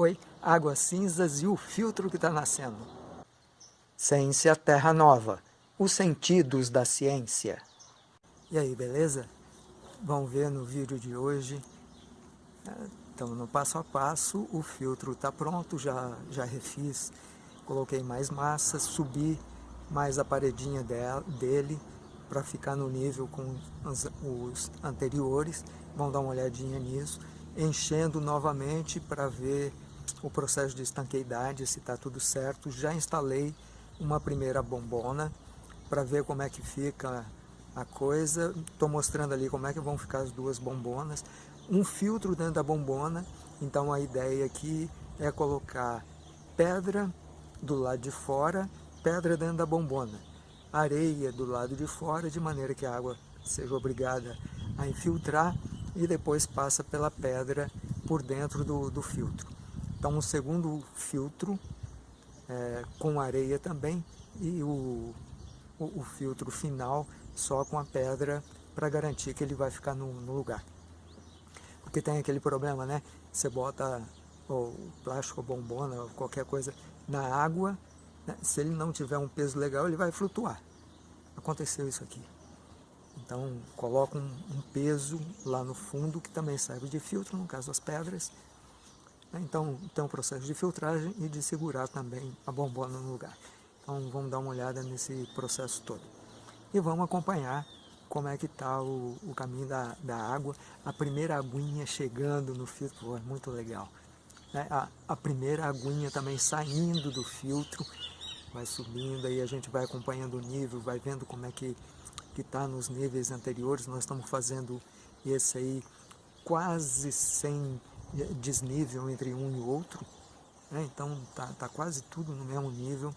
Oi, águas cinzas e o filtro que está nascendo. Ciência Terra Nova, os sentidos da ciência. E aí, beleza? Vamos ver no vídeo de hoje. Então, no passo a passo, o filtro está pronto, já, já refiz. Coloquei mais massa, subi mais a paredinha dele para ficar no nível com os, anteriores. Vamos dar uma olhadinha nisso enchendo novamente para ver o processo de estanqueidade, se está tudo certo. Já instalei uma primeira bombona para ver como é que fica a coisa. Estou mostrando ali como é que vão ficar as duas bombonas. Um filtro dentro da bombona, então a ideia aqui é colocar pedra do lado de fora, pedra dentro da bombona, areia do lado de fora, de maneira que a água seja obrigada a infiltrar e depois passa pela pedra por dentro do, do filtro. Então um segundo filtro é, com areia também e o, o, o, filtro final só com a pedra para garantir que ele vai ficar no, no, lugar. Porque tem aquele problema, né? Você bota o plástico, bombona, qualquer coisa na água, né? se ele não tiver um peso legal, ele vai flutuar. Aconteceu isso aqui. Então coloca um, um, peso lá no fundo que também serve de filtro, no caso das pedras. Né? Então tem um processo de filtragem e de segurar também a bombona no lugar. Então vamos dar uma olhada nesse processo todo. E vamos acompanhar como é que está o, o, caminho da, da água. A primeira aguinha chegando no filtro, é muito legal. Né? A, a primeira aguinha também saindo do filtro, vai subindo, aí a gente vai acompanhando o nível, vai vendo como é que está nos níveis anteriores, nós estamos fazendo esse aí quase sem desnível entre um e outro, né? então está tá quase tudo no mesmo nível,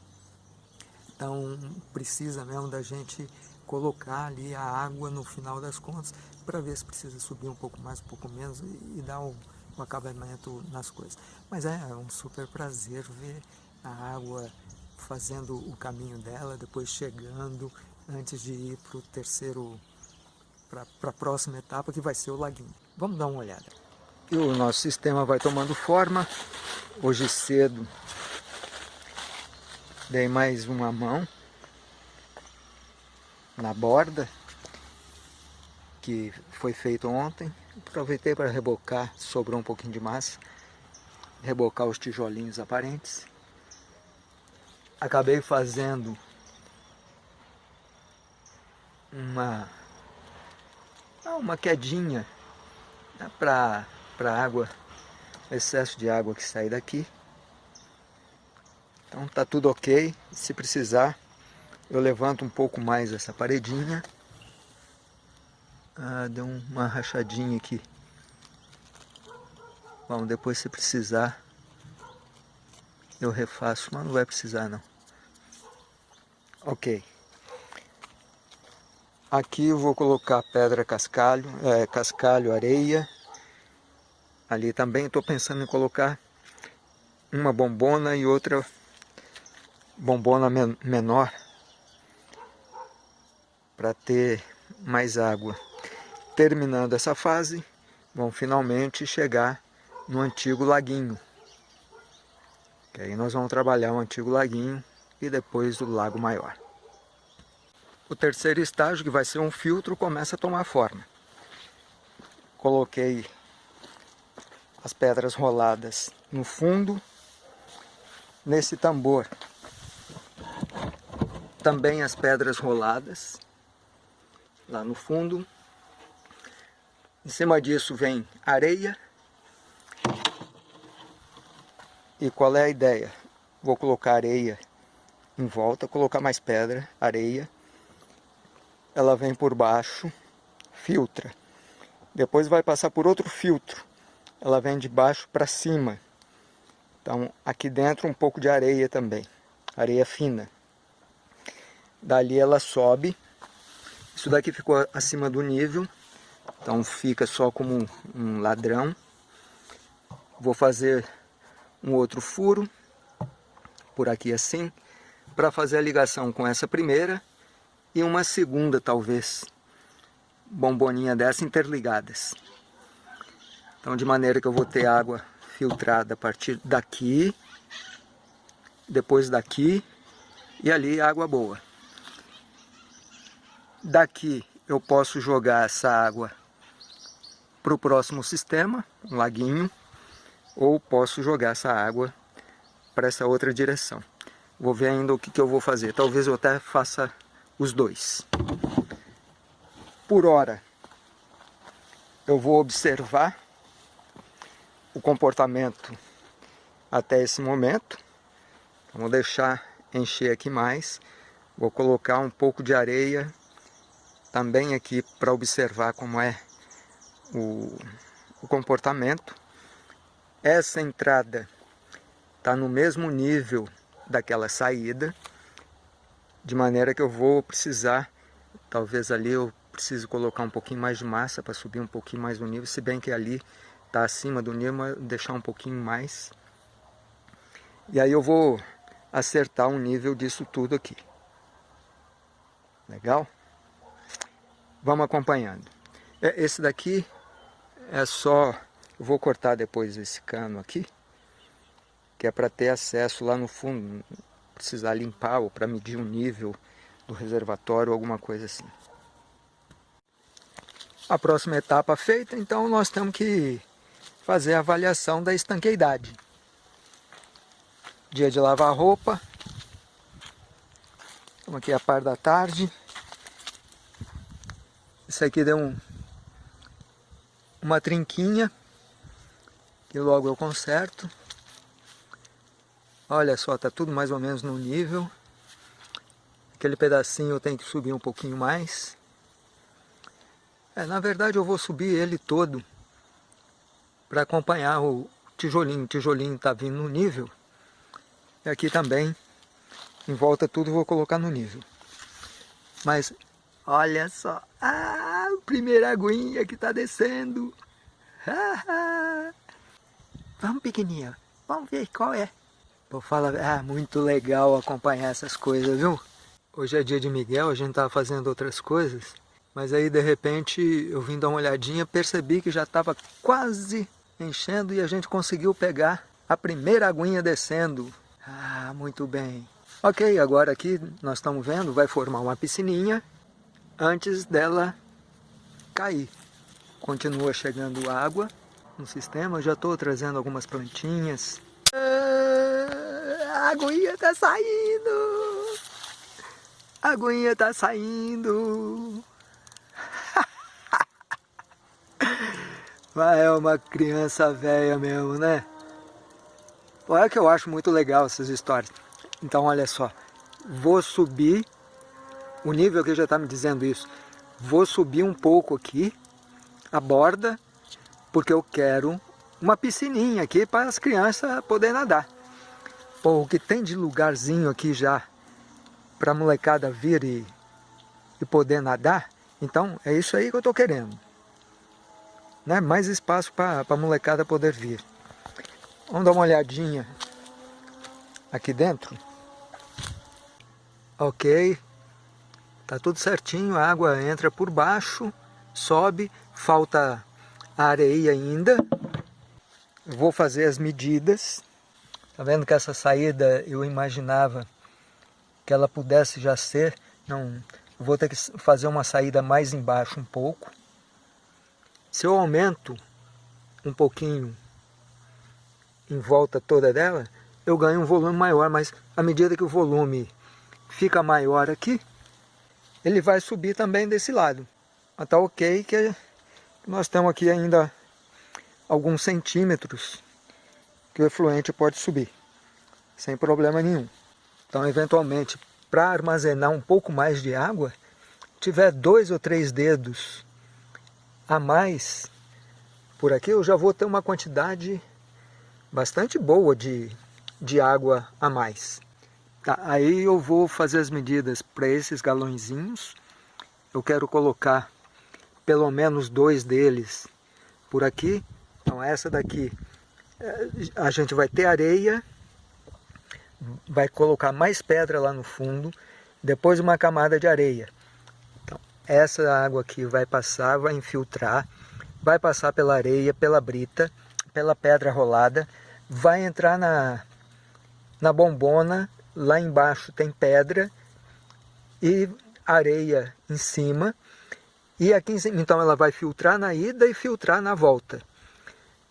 então precisa mesmo da gente colocar ali a água no final das contas para ver se precisa subir um pouco mais, um pouco menos e, e dar o, o acabamento nas coisas. Mas é, é um super prazer ver a água fazendo o caminho dela, depois chegando antes de ir para o terceiro, para a próxima etapa, que vai ser o laguinho. Vamos dar uma olhada. E o nosso sistema vai tomando forma. Hoje cedo dei mais uma mão na borda que foi feito ontem. Aproveitei para rebocar, sobrou um pouquinho de massa, rebocar os tijolinhos aparentes. Acabei fazendo uma, ah, uma quedinha né, para a água, excesso de água que sai daqui. Então tá tudo ok, se precisar eu levanto um pouco mais essa paredinha. Ah, deu uma rachadinha aqui. Bom, depois se precisar eu refaço, mas não vai precisar não. Ok. Aqui eu vou colocar pedra cascalho, é, cascalho, areia. Ali também estou pensando em colocar uma bombona e outra bombona men menor para ter mais água. Terminando essa fase, vamos finalmente chegar no antigo laguinho. Que aí nós vamos trabalhar o antigo laguinho e depois o lago maior. O terceiro estágio, que vai ser um filtro, começa a tomar forma. Coloquei as pedras roladas no fundo, nesse tambor. Também as pedras roladas lá no fundo. Em cima disso vem areia. E qual é a ideia? Vou colocar areia em volta, colocar mais pedra, areia ela vem por baixo, filtra. Depois vai passar por outro filtro. Ela vem de baixo para cima. Então, aqui dentro um pouco de areia também. Areia fina. Dali ela sobe. Isso daqui ficou acima do nível. Então fica só como um ladrão. Vou fazer um outro furo. Por aqui assim. Para fazer a ligação com essa primeira e uma segunda talvez bomboninha dessa interligadas. Então de maneira que eu vou ter água filtrada a partir daqui, depois daqui e ali água boa. Daqui eu posso jogar essa água para o próximo sistema, um laguinho, ou posso jogar essa água para essa outra direção. Vou ver ainda o que, que eu vou fazer. Talvez eu até faça os dois. Por hora, eu vou observar o comportamento até esse momento. Vou deixar encher aqui mais. Vou colocar um pouco de areia também aqui para observar como é o, o comportamento. Essa entrada está no mesmo nível daquela saída, de maneira que eu vou precisar, talvez ali eu preciso colocar um pouquinho mais de massa para subir um pouquinho mais o nível, se bem que ali está acima do nível, mas deixar um pouquinho mais. E aí eu vou acertar o nível disso tudo aqui. Legal? Vamos acompanhando. É, esse daqui é só... Eu vou cortar depois esse cano aqui, que é para ter acesso lá no fundo, precisar limpar ou para medir o nível do reservatório, alguma coisa assim. A próxima etapa feita, então nós temos que fazer a avaliação da estanqueidade. Dia de lavar roupa. Estamos aqui a par da tarde. Isso aqui deu um, uma trinquinha, que logo eu conserto. Olha só, tá tudo mais ou menos no nível. Aquele pedacinho eu tenho que subir um pouquinho mais. É, na verdade eu vou subir ele todo para acompanhar o tijolinho. O tijolinho está vindo no nível. E aqui também, em volta tudo, vou colocar no nível. Mas, olha só. Ah, a primeira aguinha que está descendo. Vamos, pequenininha. Vamos ver qual é. Vou falar, ah, muito legal acompanhar essas coisas, viu? Hoje é dia de Miguel, a gente estava fazendo outras coisas. Mas aí, de repente, eu vim dar uma olhadinha, percebi que já estava quase enchendo e a gente conseguiu pegar a primeira aguinha descendo. Ah, muito bem. Ok, agora aqui nós estamos vendo, vai formar uma piscininha antes dela cair. Continua chegando água no sistema, já estou trazendo algumas plantinhas. Ah, a aguinha está saindo! A aguinha está saindo! Mas é uma criança velha mesmo, né? Olha que eu acho muito legal essas histórias. Então, olha só. Vou subir, o nível que já está me dizendo isso. Vou subir um pouco aqui, a borda, porque eu quero uma piscininha aqui para as crianças poderem nadar. Pô, o que tem de lugarzinho aqui já para a molecada vir e, e poder nadar, então é isso aí que eu estou querendo né, mais espaço para a molecada poder vir. Vamos dar uma olhadinha aqui dentro. Ok, tá tudo certinho, a água entra por baixo, sobe, falta areia ainda. Vou fazer as medidas. Tá vendo que essa saída eu imaginava que ela pudesse já ser, não, vou ter que fazer uma saída mais embaixo um pouco se eu aumento um pouquinho em volta toda dela, eu ganho um volume maior, mas à medida que o volume fica maior aqui, ele vai subir também desse lado. Mas tá ok que nós temos aqui ainda alguns centímetros que o efluente pode subir, sem problema nenhum. Então, eventualmente, para armazenar um pouco mais de água, tiver dois ou três dedos a mais por aqui, eu já vou ter uma quantidade bastante boa de, de água a mais. Tá, aí eu vou fazer as medidas para esses galõezinhos. Eu quero colocar pelo menos dois deles por aqui. Então essa daqui eh, a gente vai ter areia, vai colocar mais pedra lá no fundo, depois uma camada de areia essa água aqui vai passar, vai infiltrar, vai passar pela areia, pela brita, pela pedra rolada, vai entrar na, na bombona, lá embaixo tem pedra e areia em cima, e aqui então ela vai filtrar na ida e filtrar na volta.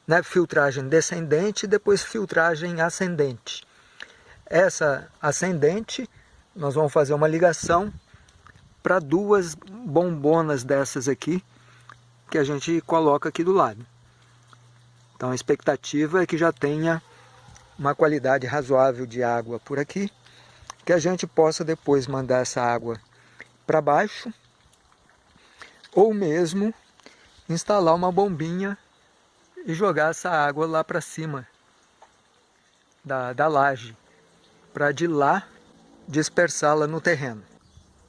Né? Filtragem descendente e depois filtragem ascendente. Essa ascendente, nós vamos fazer uma ligação para duas bombonas dessas aqui, que a gente coloca aqui do lado. Então a expectativa é que já tenha uma qualidade razoável de água por aqui, que a gente possa depois mandar essa água para baixo, ou mesmo instalar uma bombinha e jogar essa água lá para cima da, da laje, para de lá dispersá-la no terreno.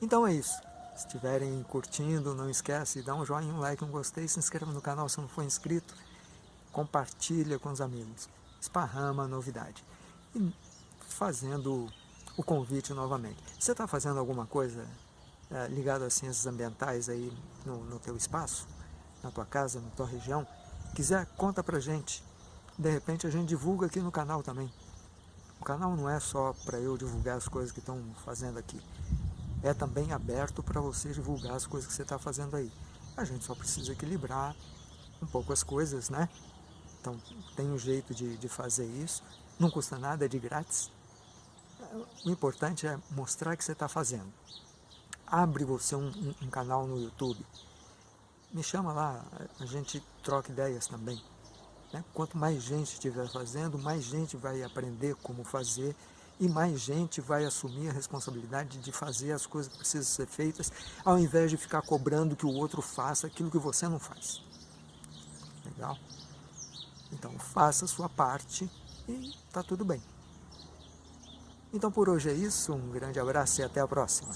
Então é isso. Se estiverem curtindo, não esquece, dá um joinha, um like, um gostei, se inscreva no canal se não for inscrito, compartilha com os amigos, esparrama a novidade. E fazendo o convite novamente. Você está fazendo alguma coisa é, ligada a ciências ambientais aí no, no teu espaço, na tua casa, na tua região? Quiser, conta pra gente. De repente a gente divulga aqui no canal também. O canal não é só para eu divulgar as coisas que estão fazendo aqui é também aberto para você divulgar as coisas que você está fazendo aí. A gente só precisa equilibrar um pouco as coisas, né? Então tem um jeito de, de fazer isso, não custa nada, é de grátis. O importante é mostrar que você está fazendo. Abre você um, um, um canal no YouTube, me chama lá, a gente troca ideias também. Né? Quanto mais gente estiver fazendo, mais gente vai aprender como fazer e mais gente vai assumir a responsabilidade de fazer as coisas que precisam ser feitas, ao invés de ficar cobrando que o outro faça aquilo que você não faz. Legal? Então faça a sua parte e está tudo bem. Então por hoje é isso, um grande abraço e até a próxima.